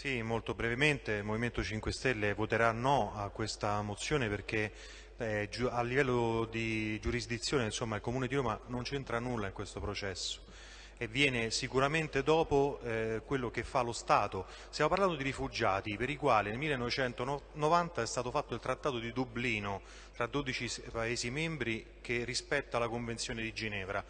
Sì, molto brevemente, il Movimento 5 Stelle voterà no a questa mozione perché eh, a livello di giurisdizione insomma, il Comune di Roma non c'entra nulla in questo processo e viene sicuramente dopo eh, quello che fa lo Stato. Stiamo parlando di rifugiati per i quali nel 1990 è stato fatto il Trattato di Dublino tra 12 Paesi membri che rispetta la Convenzione di Ginevra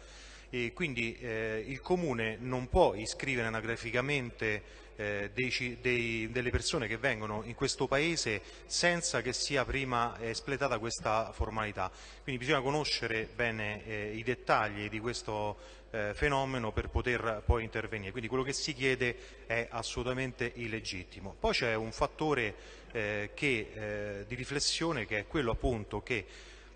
e quindi eh, il Comune non può iscrivere anagraficamente eh, dei, dei, delle persone che vengono in questo Paese senza che sia prima espletata questa formalità. Quindi bisogna conoscere bene eh, i dettagli di questo eh, fenomeno per poter poi intervenire. Quindi quello che si chiede è assolutamente illegittimo. Poi c'è un fattore eh, che, eh, di riflessione che è quello appunto che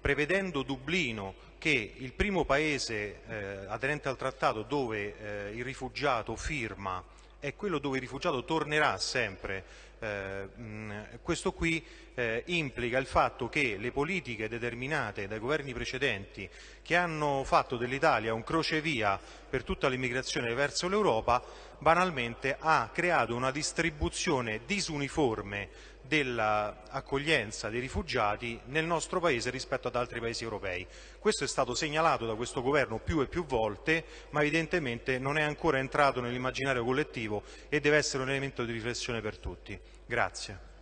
prevedendo Dublino che il primo paese eh, aderente al trattato dove eh, il rifugiato firma è quello dove il rifugiato tornerà sempre. Eh, mh, questo qui eh, implica il fatto che le politiche determinate dai governi precedenti che hanno fatto dell'Italia un crocevia per tutta l'immigrazione verso l'Europa banalmente ha creato una distribuzione disuniforme dell'accoglienza dei rifugiati nel nostro Paese rispetto ad altri Paesi europei. Questo è stato segnalato da questo Governo più e più volte, ma evidentemente non è ancora entrato nell'immaginario collettivo e deve essere un elemento di riflessione per tutti. Grazie.